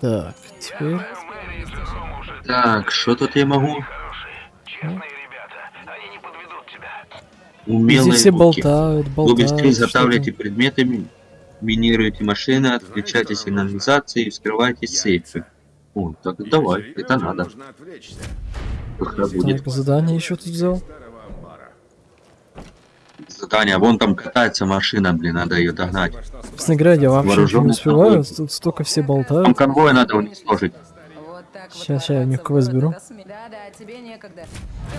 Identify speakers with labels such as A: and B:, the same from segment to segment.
A: Так, теперь...
B: Так, что тут я могу? Умелые
A: все
B: руки.
A: болтают,
B: Вы
A: болтают.
B: быстрее
A: что-то.
B: затавливаете предметы, ми- минируете машины, отключайте сигнализации и вскрывайте сейфы. О, так давай, это надо.
A: Так, задание еще тут взял.
B: Задание. Вон там катается машина, блин, надо ее догнать.
A: Говоря, я вообще не успеваю. Тут столько все
B: Там
A: болтают.
B: конвой надо уничтожить.
A: Щас, я у них квест беру.
C: до сме- Да-да, тебе некогда.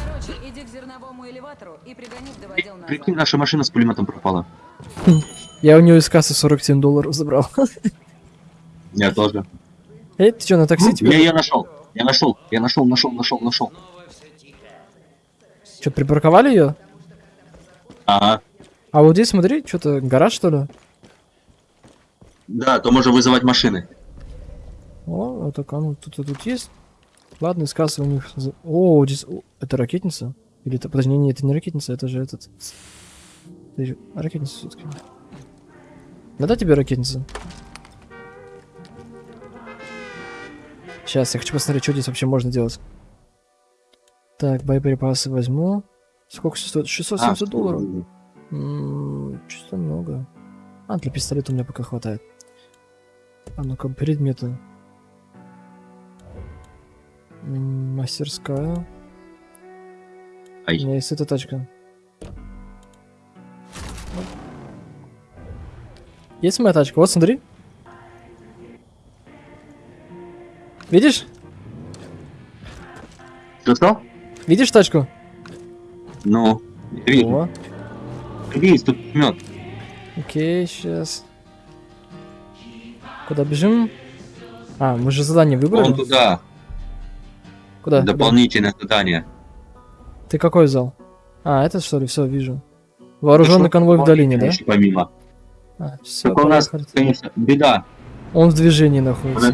C: Короче, иди к зерновому элеватору и пригони вдоводел назад.
B: Прикинь, наша машина с пулеметом пропала.
A: Я у нее из кассы 47 долларов забрал.
B: Я тоже.
A: Эй, ты что, на такси
B: Я
A: теперь?
B: ее нашел. Я нашел. Я нашел, нашел, нашел, нашел.
A: Что, припарковали ее?
B: Ага.
A: А вот здесь, смотри, что-то гараж, что ли?
B: Да, то можно вызывать машины.
A: О, это кому тут, тут есть? Ладно, из у них... О, здесь... о, это ракетница? Или это... Подожди, не, это не ракетница, это же этот... Ракетница все-таки. Надо тебе ракетница? Сейчас, я хочу посмотреть, что здесь вообще можно делать. Так, боеприпасы возьму. Сколько стоит? 670
B: А,
A: долларов. Что-то много. А, для пистолета у меня пока хватает. А ну-ка, предметы. Мастерская. У
B: Ай.
A: меня есть эта тачка. Есть моя тачка? Вот, смотри. Видишь?
B: Что, что?
A: Видишь тачку?
B: Ну, вижу.
A: О,
B: Есть тут мед.
A: окей, сейчас. Куда бежим? А, мы же задание выбрали.
B: Вон туда.
A: Куда? Куда?
B: Дополнительное задание.
A: Ты какой взял? А, это что ли? Все, вижу. Вооруженный конвой в долине, да?
B: Помимо.
A: А, все,
B: Только у нас, конечно, беда.
A: Он в движении находится.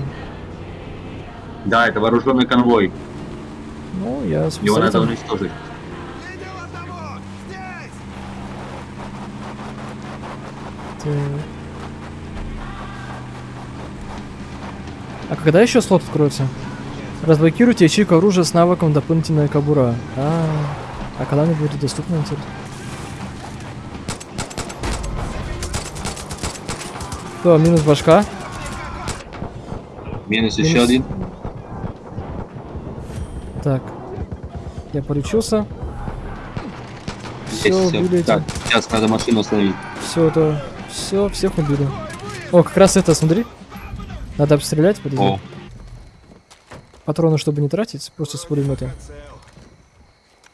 B: Да, это вооруженный конвой.
A: Ну, я
B: Его надо уничтожить.
A: А когда еще слот откроется? Разблокируйте ячейку оружия с навыком дополнительная кобура. А, а когда она будет доступна, интересно? Минус башка?
B: Минус
A: Минус.
B: еще один.
A: Так. Я полечился. Все, убили
B: Так, сейчас надо машину остановить.
A: Все это. Все, всех убили. О, как раз это, смотри. Надо обстрелять, подожди.
B: О,
A: Патроны, чтобы не тратить, просто с пулемета.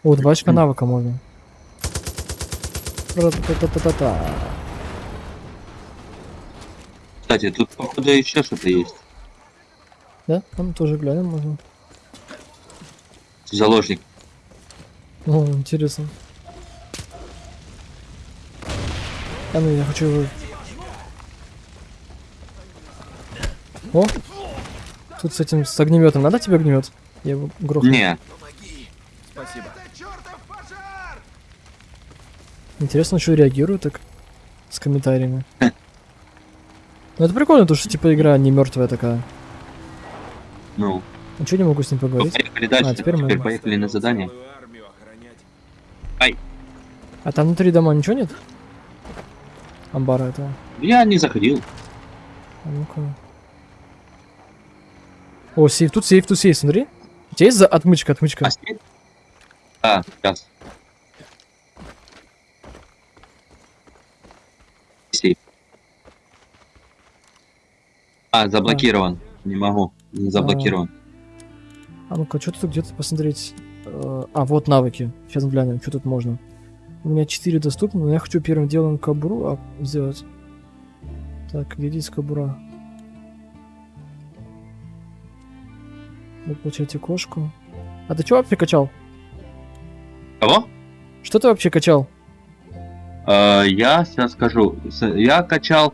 A: О, два очка навыка можно. Ра-та-та-та-та-та.
B: кстати, тут походу еще что-то есть.
A: Да? Там тоже глянем можно.
B: Заложник.
A: О, интересно. А ну, я хочу его... О! Тут с этим, с огнеметом. Надо тебе огнемет? Я его грохну.
B: Не,
A: Интересно, что реагируют так с комментариями. Ну это прикольно, то что типа игра не мертвая такая.
B: ну.
A: А что не могу с ним
B: Ну,
A: поговорить?
B: поехали дальше.
A: А, теперь
B: теперь
A: мы-
B: поехали на задание.
A: А там внутри дома ничего нет? Амбара этого.
B: Я не заходил.
A: А ну-ка. О, сейф, тут сейф, тут сейф, смотри. У тебя есть за... отмычка, отмычка?
B: А сейф? А, сейчас. Сейф. А, заблокирован. Не могу. Не заблокирован.
A: А ну-ка, что тут где-то посмотреть. Э, А, вот навыки. Сейчас глянем, что тут можно. У меня 4 доступны, но я хочу первым делом кобуру а, сделать. Так, где здесь кобура? Вы получаете кошку. А ты что вообще качал?
B: Кого?
A: Что ты вообще качал?
B: Э, я сейчас скажу. Я качал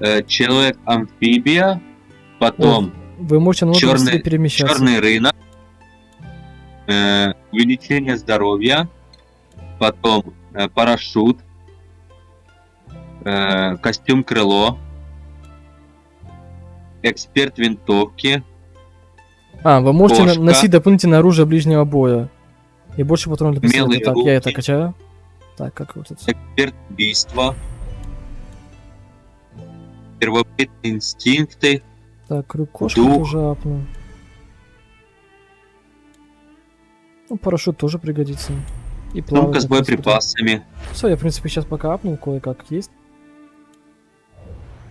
B: э, человек-амфибия, потом
A: Вы можете
B: Чёрный-
A: быстрее перемещаться.
B: черный рынок, э, увеличение здоровья, потом парашют, э, костюм крыло, Эксперт винтовки.
A: А, вы можете
B: Кошка.
A: носить дополнительное оружие ближнего боя. И больше патронов для пистолета. Так, я это
B: руки.
A: качаю. Так, как вот это?
B: Эксперт убийства. Первобытные инстинкты.
A: Так, крюк кошки
B: Дух.
A: тоже апну. Ну, парашют тоже пригодится. И
B: Сумка с боеприпасами.
A: Все, я, в принципе, сейчас пока апнул кое-как есть.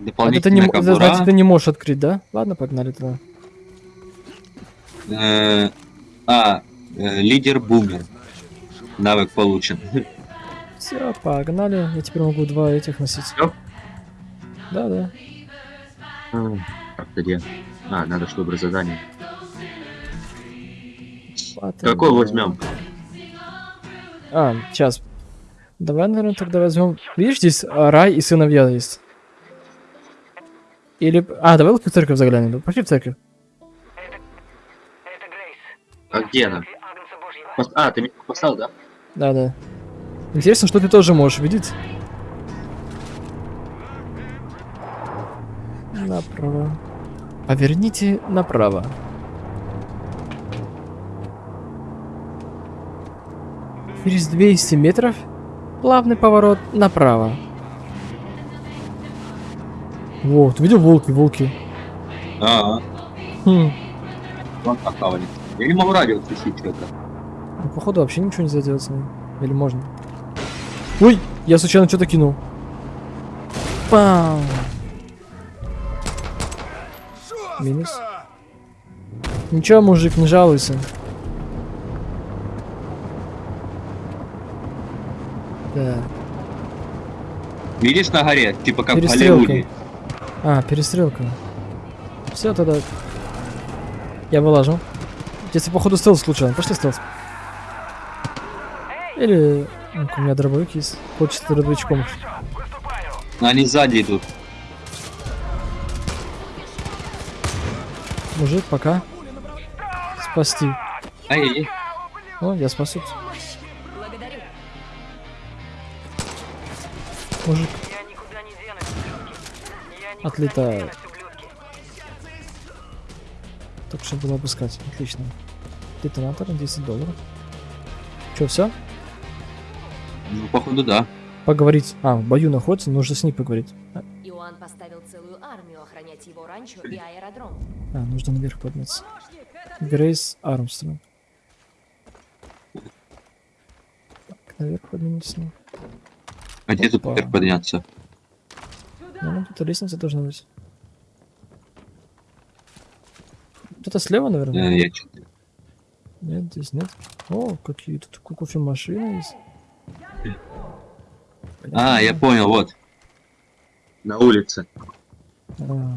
A: А ты, не,
B: Дополнительная
A: это, значит, ты не можешь открыть, да? Ладно, погнали тогда.
B: Э, А, э, лидер бумер. Навык получен.
A: Все, погнали. Я теперь могу два этих носить.
B: Всё?
A: Да, да.
B: Так, где? А, надо, чтобы задание.
A: Ладно.
B: Какой возьмем?
A: А, сейчас. Давай, наверное, тогда возьмем. Видишь, здесь а, рай и сыновья есть. Или... А, давай лучше в церковь заглянем. Пошли в церковь.
B: А где она? А, ты меня поставил, да?
A: Да, да. Интересно, что ты тоже можешь видеть. Направо. Поверните направо. Через 200 метров плавный поворот направо. Вот, видел волки, волки.
B: А,
A: Хм.
B: вон покавали. Я не могу радио включить что-то.
A: Ну, походу вообще ничего нельзя делать с ним. Или можно? Ой, я случайно что-то кинул. Пам. Минус. Ничего, мужик, не жалуйся. Да.
B: Видишь на горе? Типа как. Голливуде.
A: А, перестрелка. Все тогда. Я вылажу. Если походу стелс случайно. Пошли стелс. Или... ну, У меня дробовик есть. Хочется дробовичком.
B: Они сзади идут.
A: Мужик, пока. Спасти.
B: Ай-яй-яй.
A: О, я спасу. Мужик
D: Я никуда не денусь, ублюдки. Я никуда
A: Отлетаю. только что было обыскать. Отлично. Детонатор 10 долларов. Че, все?
B: Ну, походу, да.
A: Поговорить. А, в бою находится, нужно с ней поговорить.
E: Иоанн поставил целую армию охранять его ранчо и аэродром.
A: а, нужно наверх подняться. Грейс Армстронг. Так, наверх поднимемся.
B: А где тут теперь подняться?
A: Ну, ну, тут лестница должна быть. Где-то слева, наверное?
B: Э, я чё-то-
A: Нет, здесь нет. О, какие тут ко- кофемашины есть.
B: А, я понял, вот. На улице.
A: А.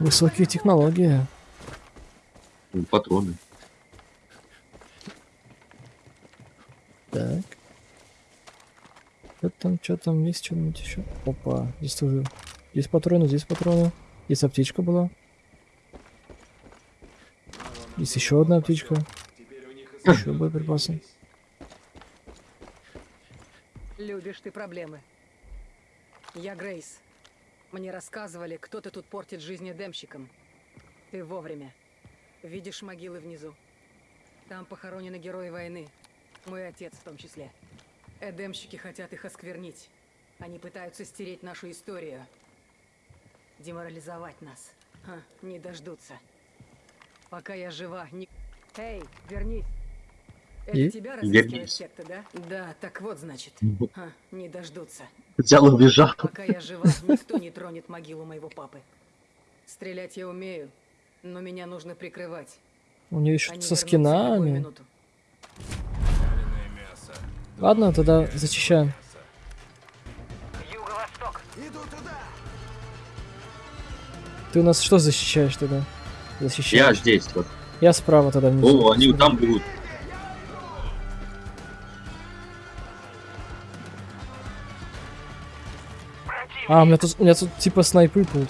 A: Высокие технологии.
B: Патроны.
A: Так. Что там, есть что-нибудь еще? Опа, здесь тоже. Здесь патроны, здесь патроны. Здесь аптечка была. Здесь еще одна аптечка. Еще боеприпасы.
F: Любишь ты проблемы. Я Грейс. Мне рассказывали, кто-то тут портит жизнь эдемщикам. Ты вовремя. Видишь могилы внизу. Там похоронены герои войны. Мой отец в том числе. Эдемщики хотят их осквернить. Они пытаются стереть нашу историю. Деморализовать нас. Ха, не дождутся. Пока я жива, не... Эй, вернись! Это
A: И?
F: тебя разыскивает секта, да? Да, так вот значит. Ха, не дождутся.
B: Взял и убежал.
F: Пока я жива, никто не тронет могилу моего папы. Стрелять я умею, но меня нужно прикрывать.
A: У нее еще
F: Они
A: со скинами.
F: минуту.
A: Ладно, тогда зачищаем.
D: Юго-восток.
A: Ты у нас что защищаешь тогда?
B: Я
A: Защищаешь.
B: здесь вот.
A: Я справа тогда внизу.
B: О, они вот там будут.
A: А, у меня тут, у меня тут типа снайпы тут.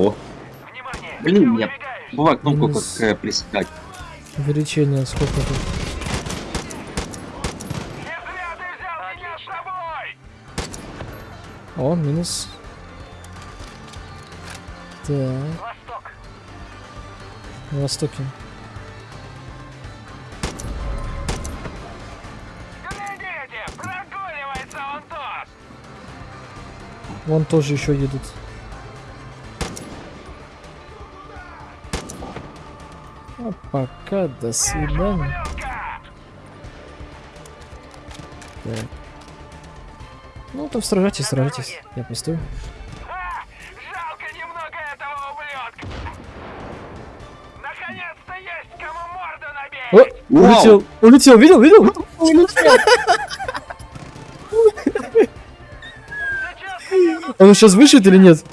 B: Ого.
D: Внимание!
B: Блин, я бывает кнопку
A: Минус.
B: как э, приседать.
A: Увеличение сколько тут? О, минус. Так,
D: Восток.
A: на востоке.
D: Глядите, прогуливается он тут.
A: Вон тоже еще едут. А пока, до свидания. Так. Ну, там сражайтесь, сражайтесь. Я постою.
D: Жалко немного этого ублюдка. Наконец-то есть кому морду
A: О, улетел, улетел, видел, видел? Он сейчас вышит или нет?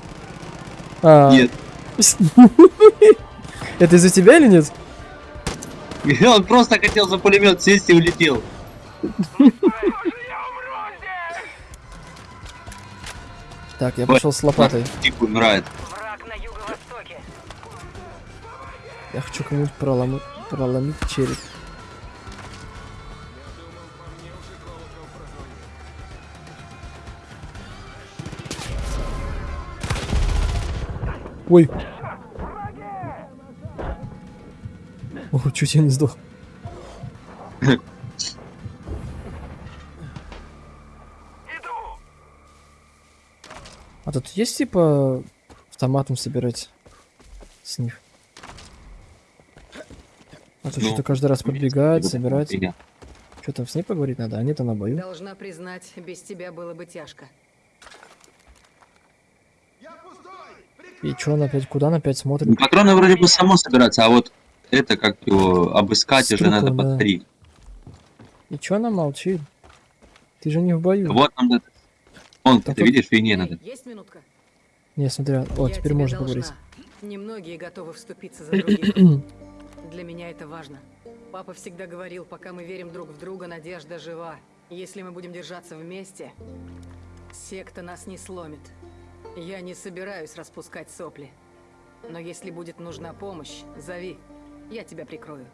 A: А,
B: Нет.
A: Это из-за тебя или нет?
B: Он просто хотел за пулемет сесть и улетел.
A: Так, я пошел с лопатой.
B: Тип умирает.
D: Враг на юго-востоке.
A: Я хочу кому-нибудь проломить, проломить череп. Ой. Чуть я не сдох.
D: Иду.
A: А тут есть типа автоматом собирать с них? А то
B: Ну,
A: что-то каждый раз подбегать, собирать. Что там с ней поговорить надо? Они-то на бою.
F: Должна признать, без тебя было бы тяжко.
A: И чё он опять, куда он опять смотрит?
B: Ну, Патроны вроде бы само собираться, а вот это как его обыскать уже надо
A: да.
B: повторить.
A: И чё она молчит? Ты же не в бою.
B: Вот нам надо. Вон,
A: Так
B: ты видишь, фигне
F: Эй,
B: надо.
F: есть минутка?
A: Не, смотри, а- о,
F: Я
A: теперь можно
F: должна.
A: поговорить.
F: Немногие готовы вступиться за других. Для меня это важно. Папа всегда говорил, пока мы верим друг в друга, надежда жива. Если мы будем держаться вместе, секта нас не сломит. Я не собираюсь распускать сопли. Но если будет нужна помощь, зови. Я тебя прикрою.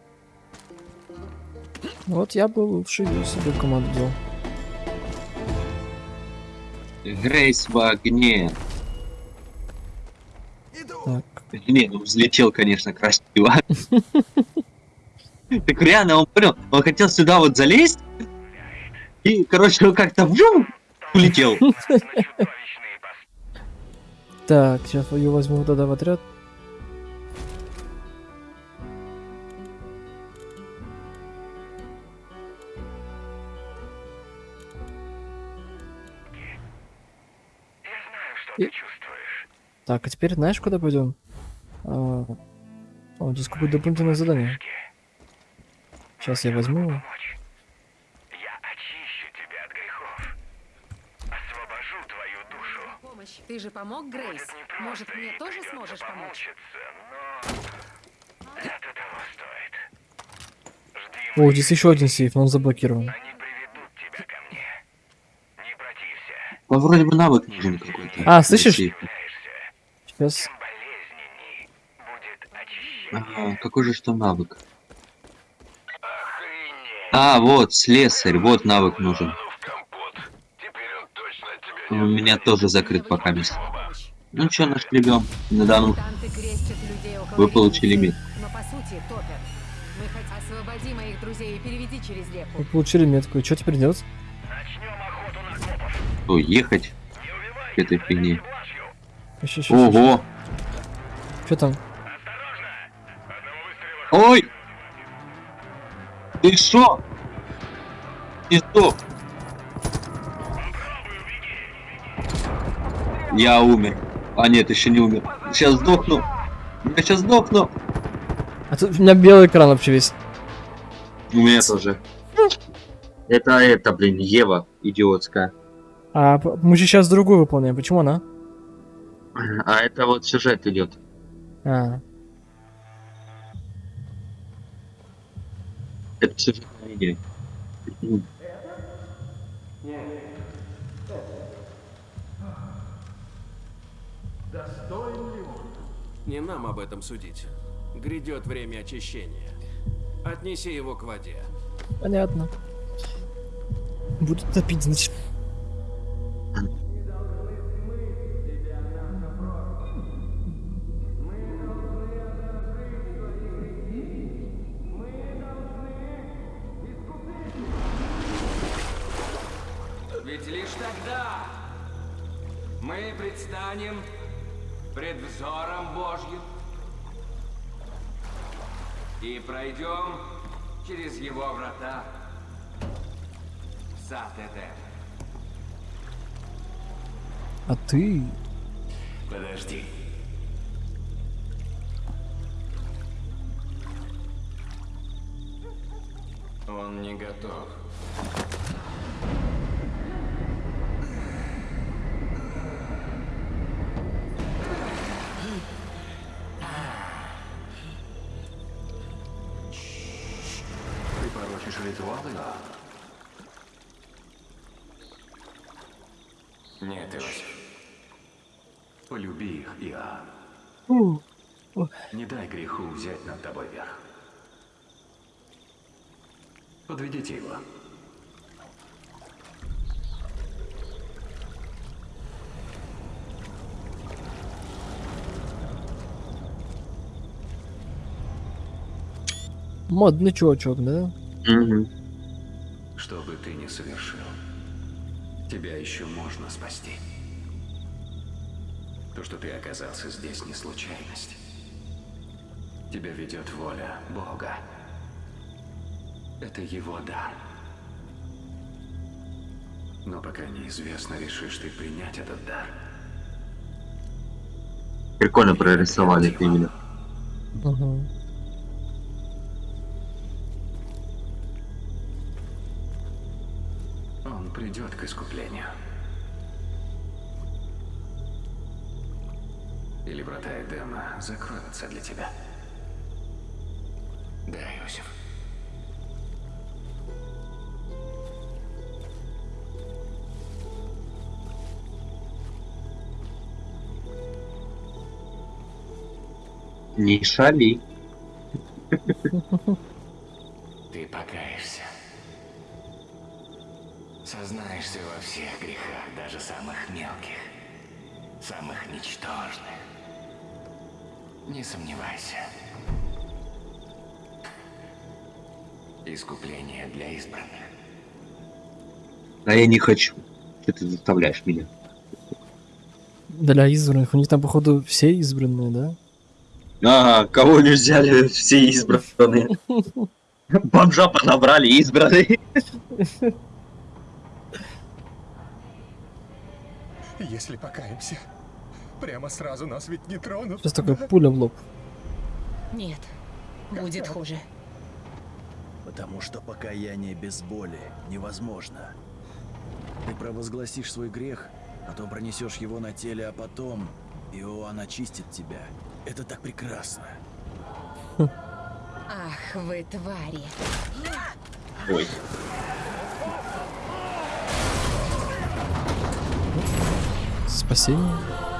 A: Вот я бы лучше её себе команду.
B: Грейс в огне.
A: Так,
B: Не, ну взлетел, конечно, красиво. Так реально, он понял, он хотел сюда вот залезть, и, короче, он как-то улетел.
A: так, сейчас ее возьму тогда в отряд. И-
D: ты чувствуешь.
A: Так, а теперь знаешь, куда пойдем? А, О, здесь какое-то дополнительное задание. Сейчас я возьму. его.
D: Помочь. Я очищу тебя от грехов. Освобожу твою душу.
E: Помощь. Ты же помог, Грейс? Может, мне тоже сможешь помочь?
D: но это того стоит. Жди
A: О, здесь еще один сейф, но он заблокирован.
D: Они приведут тебя ко мне. Не протився.
B: Ну, вроде бы навык нужен какой-то.
A: А, слышишь? Сейчас.
B: Ага, какой же что навык? А, вот, слесарь, вот навык нужен.
D: Ну он
B: У меня тоже закрыт пока мест. Ну что, нашли Да ну,
E: Мутанты крестят людей около
B: вы получили мид.
E: Но по сути топят. Мы хотим освободи моих друзей и переведи через реку.
A: Вы получили метку. И что теперь делать?
B: Что, ехать к этой фигне?
A: Еще, еще,
B: Ого!
A: Что там?
D: Осторожно. Одного выстрела
B: Ой! Ты шо? Ты что? Я умер. А нет, еще не умер. Сейчас сдохну. Я сейчас сдохну.
A: А тут у меня белый экран вообще весь.
B: У меня тоже. Это это, блин, Ева идиотская.
A: А мы же сейчас другую выполняем. Почему она?
B: А это вот сюжет идет.
A: А,
B: Это сюжет видео.
G: Не нам об этом судить. Грядет время очищения. Отнеси его к воде.
A: Понятно. Буду топить, значит. А ты...
G: Подожди. Он не готов.
D: Полюби их, Иоанн. Не дай греху взять над тобой верх. Подведите его.
A: Модный чувачок, да?
B: Мгм.
D: Что бы ты ни совершил, тебя еще можно спасти. То, что ты оказался здесь, не случайность. Тебя ведет воля Бога. Это его дар. Но пока неизвестно, решишь ты принять этот дар.
B: Прикольно прорисовали это именно.
A: Ага.
D: Он придет к искуплению. Или врата Эдема закроются для тебя. Да, Иосиф.
B: Не шали.
G: Ты покаешься. Сознаешься во всех грехах, даже самых мелких, самых ничтожных. Не сомневайся. Искупление для избранных.
B: А я не хочу. Что ты заставляешь меня?
A: Для избранных. У них там, походу, все избранные, да?
B: Ага, кого не взяли, все избранные. Бомжа понабрали, избранные.
H: Если покаемся, прямо сразу нас ведь не тронут.
A: Сейчас такой пуля в лоб.
E: Нет, будет хуже.
I: Потому что покаяние без боли невозможно. Ты провозгласишь свой грех, потом пронесешь его на теле, а потом Иоанн очистит тебя. Это так прекрасно.
E: Ах, вы твари.
B: Ой.
A: Спасение.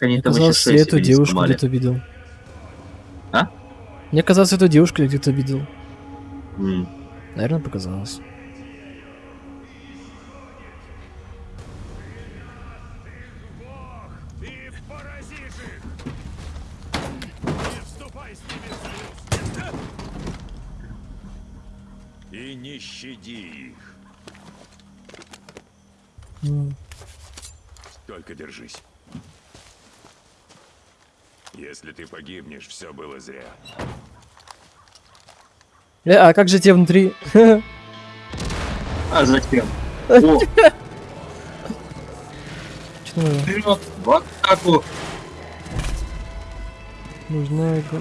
B: Как они
A: Мне
B: там еще
A: казалось, я
B: шесть
A: эту девушку
B: сломали.
A: где-то видел.
B: А?
A: Мне казалось, эту девушку я где-то видел.
B: М.
A: Наверное, показалось.
H: Не вступай с ними в союз! И не щади их.
A: М.
H: Только держись. Если ты погибнешь, все было зря.
A: Э, а как же те внутри?
B: А зачем? Вперед, в атаку.
A: Нужно... это-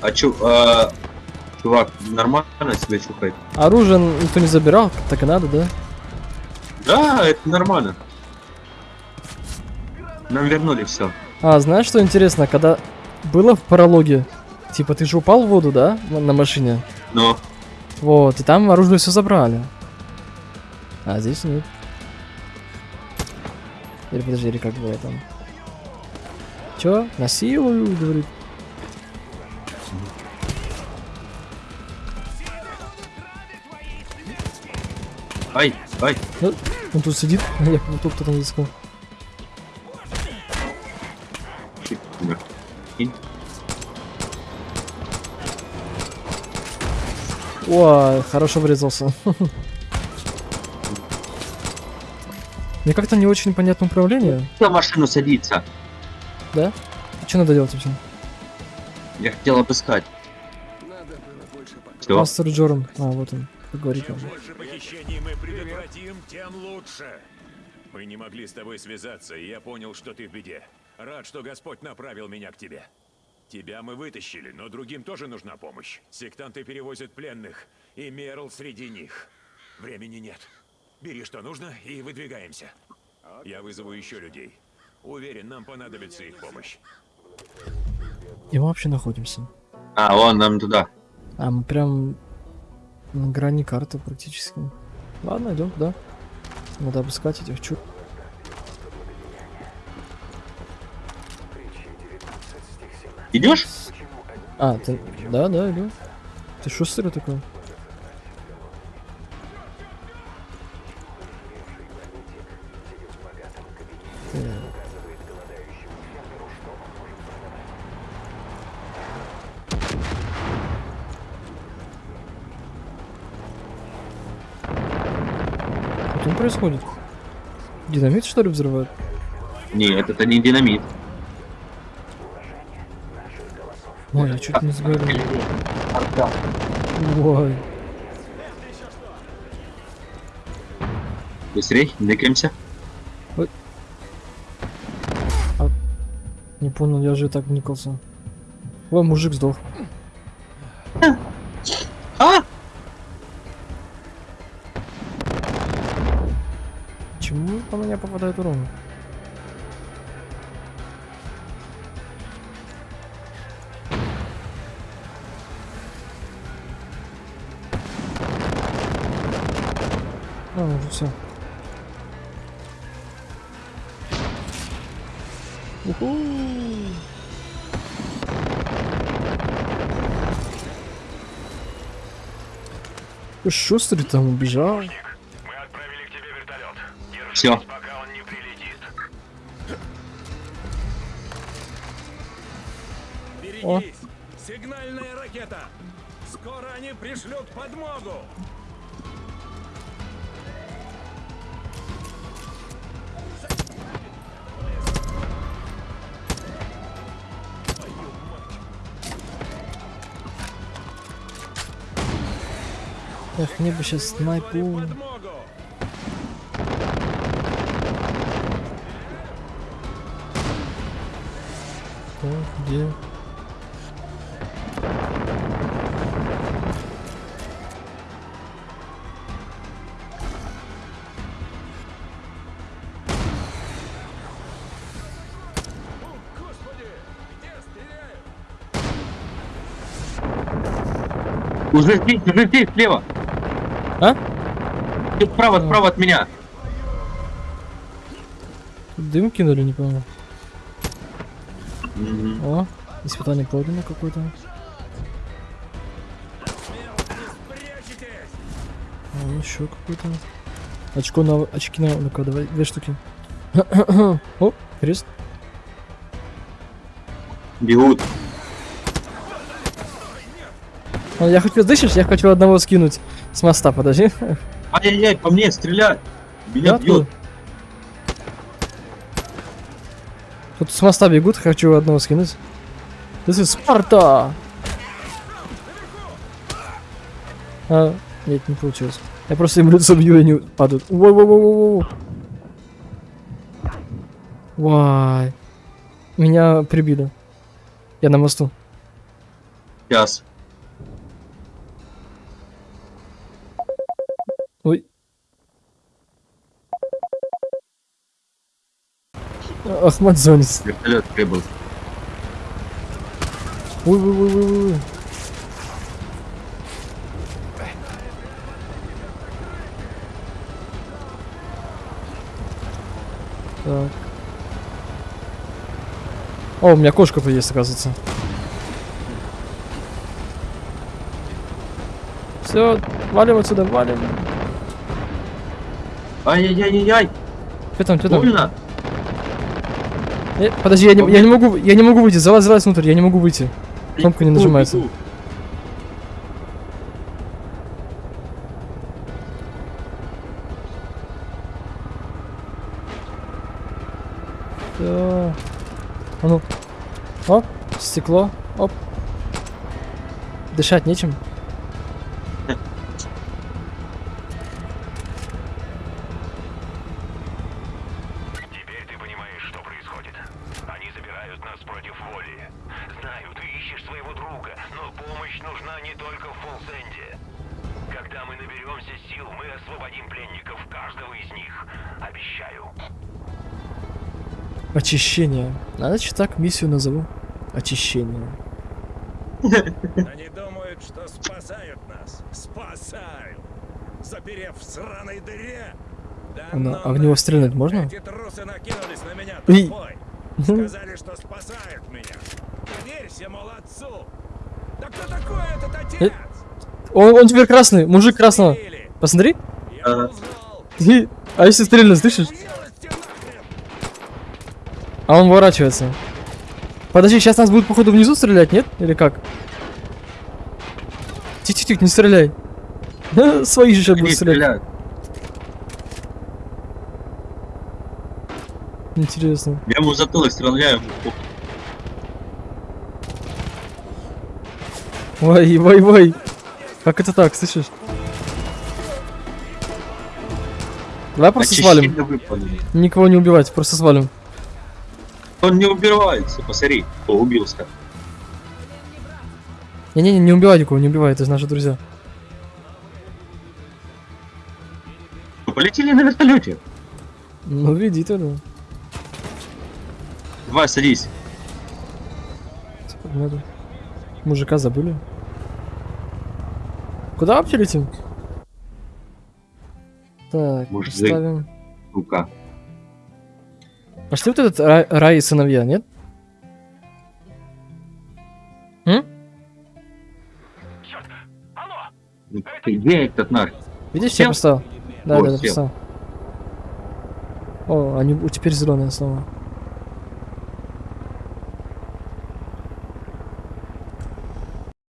B: А чу, а, чувак, нормально себя чухает?
A: Оружие никто не забирал, так и надо, да?
B: Да, это нормально. Нам вернули все.
A: А, знаешь, что интересно? Когда было в прологе Типа ты же упал в воду, да? На машине.
B: Но
A: Вот, и там оружие все забрали. А здесь нет. Или подожди, или как было там? Чё? Насилую, говорит.
B: ай, ай.
A: Ну, он тут сидит, я тут кто-то не искал. О, хорошо врезался. Мне как-то не очень понятно управление,
B: На машину садиться.
A: да? Что надо делать вообще?
B: Я хотел обыскать. Все.
A: Мастер Джоран. А, вот он. Как говорит
H: Чем больше похищений мы предотвратим, тем лучше. Мы не могли с тобой связаться, и я понял, что ты в беде. Рад, что Господь направил меня к тебе. Тебя мы вытащили, но другим тоже нужна помощь. Сектанты перевозят пленных, и Мерл среди них. Времени нет. Бери, что нужно, и выдвигаемся. Я вызову еще людей. Уверен, нам понадобится их помощь.
A: И мы вообще находимся.
B: А, вон нам туда.
A: А, мы прям на грани карты практически. Ладно, идем туда. Надо обыскать этих чур.
B: Идешь?
A: А, ты... Да, да, иду. Ты шустрый такой. Что происходит? Динамит что ли взрывают?
B: Нет, это не динамит.
A: Ой, я чуть не сгорел. Ой.
B: Быстрей, двигаемся.
A: Не понял, я же так вникался. Ой, мужик сдох. Шустрый там убежал.
H: Мы отправили к тебе вертолет.
B: Все.
H: пока он не прилетит.
A: О.
H: Берегись! Сигнальная ракета! Скоро они пришлют подмогу!
A: Эх, мне бы сейчас снайпу. Кто? Где?
B: Уже здесь, уже здесь, слева.
A: А?
B: Тут справа, справа от меня.
A: Дым кинули, не понял.
B: Мгм.
A: О, испытание пройдено какое-то. А, еще какое-то. Очко на... Очки на... Ну-ка, давай, две штуки. О, крест.
B: Бегут.
A: А, я хочу, слышишь, я хочу одного скинуть с моста, подожди.
B: Ай-яй-яй, по мне стреляют. Меня
A: Да,
B: бьют.
A: Тут с моста бегут, хочу одного скинуть. This is Спарта! А, нет, не получилось. Я просто им лицо бью, и они падают. Воу-воу-воу-воу. Вай. Меня прибили. Я на мосту.
B: Сейчас.
A: Ой. Ахмад Зонис.
B: Вертолет прибыл.
A: Ой, ой, ой, ой, ой. Так. О, у меня кошка есть, оказывается. Все, валим отсюда, валим.
B: Ай-яй-яй-яй-яй!
A: Что там, что там?
B: Больно!
A: Э, подожди, я не, я не могу, я не могу выйти. Залазь, залазь внутрь, я не могу выйти. Кнопка не нажимается.
B: бегу.
A: Всё. А ну. Оп, стекло. Оп. Дышать нечем. Очищение. А значит так миссию назову. Очищение.
H: Они думают, что спасают нас. Спасают. Заперев в сраной дыре. Да
A: Она
H: ну
A: огневострельной
H: нахер.
A: можно?
H: Эти трусы накинулись на меня
A: Ой.
H: толпой. Сказали, что спасают меня. Доверься, мол, отцу. Да кто такой этот отец?
A: Он, он теперь красный, мужик красного. Посмотри. А если стрельнуть, слышишь? А он ворачивается. Подожди, сейчас нас будут походу внизу стрелять, нет? Или как? Тихо-тихо, не стреляй. Свои же сейчас будут стрелять. Интересно.
B: Я ему затылок стреляю.
A: Ой, ой, ой. Как это так, слышишь? Давай просто свалим. Никого не убивать, просто свалим.
B: Он не убивается, посмотри. О, убился.
A: Не-не-не, не убивай никого, не убивай, это же наши друзья.
B: Вы полетели на вертолете.
A: Ну, веди тогда.
B: Давай, садись.
A: Сколько надо? Мужика забыли. Куда вообще летим? Так,
B: Мужик.
A: поставим.
B: Рука.
A: Пошли вот этот рай, рай и сыновья, нет? М?
B: Ну, Где этот наш?
A: Видишь, я поставил? Да,
B: Вот,
A: да, поставил. О, они у- теперь зеленые снова.